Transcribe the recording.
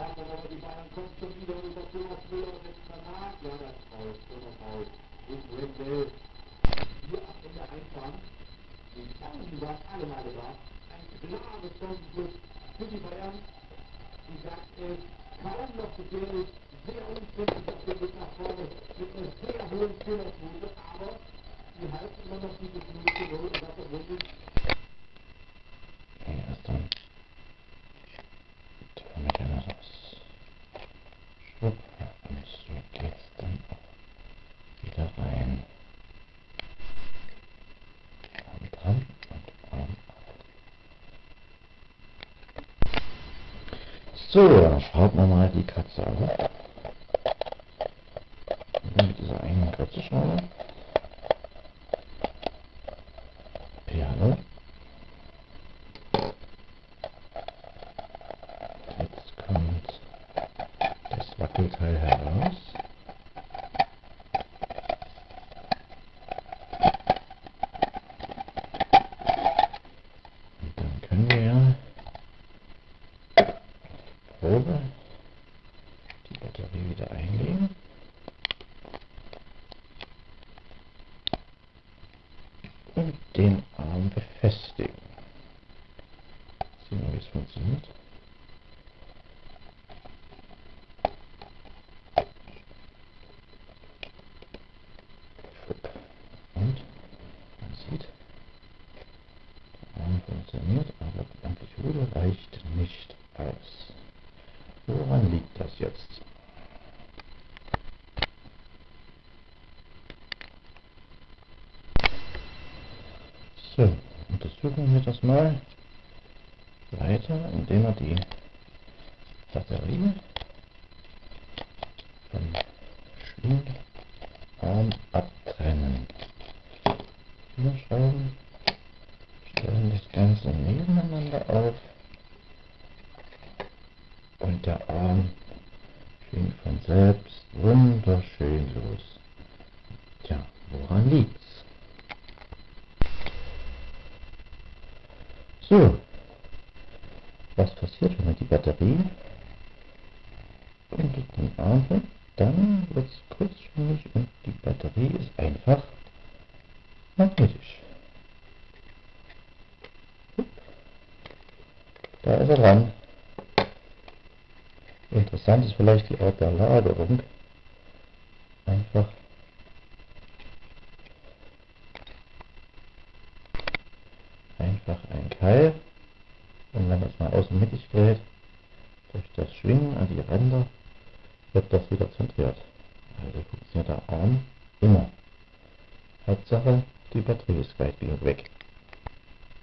Schlagmann, aber die Bayern kommt schon wieder über Thomas Müller und jetzt danach. Ja, das ist raus, Thomas raus. Und Wendell. Hier ab in der Einfahrt. Die Chancen waren alle mal da. Ein klares Chancenschluss für die Bayern. Die sagt es kaum noch gefährlich, sehr unglücklich auf dem Weg nach vorne mit einer sehr hohen Fehlerquote, aber die halten immer noch dieses Minute Null und das obwohl sie Ja, erst dann. Tür mit dem raus. Schwupp. Und so geht's dann wieder rein. Arm dran und Arm. So, dann schrauben wir mal die Katze auf. Mit dieser einen Katzenschraube. Piano. Jetzt kommt Wackelteil heraus. Und dann können wir ja Probe die Batterie wieder einlegen. Und den Arm befestigen. Sehen wir, wie es funktioniert. Und man sieht, der Arm funktioniert, aber die Amplitude reicht nicht aus. Woran liegt das jetzt? So, untersuchen wir das mal weiter, indem wir die Batterie vom Schwingarm Ganze nebeneinander auf und der Arm schwingt von selbst wunderschön los. Tja, woran liegt's? So, was passiert, wenn man die Batterie und den Arm hat? Dann wird es kurzschwingig und die Batterie ist einfach magnetisch. Da ist er dran. Interessant ist vielleicht die Art der Lagerung. Einfach einfach ein Keil und wenn das mal außen mittig dreht, durch das Schwingen an die Ränder wird das wieder zentriert. Also funktioniert der Arm immer. Hauptsache die Batterie ist weit genug weg.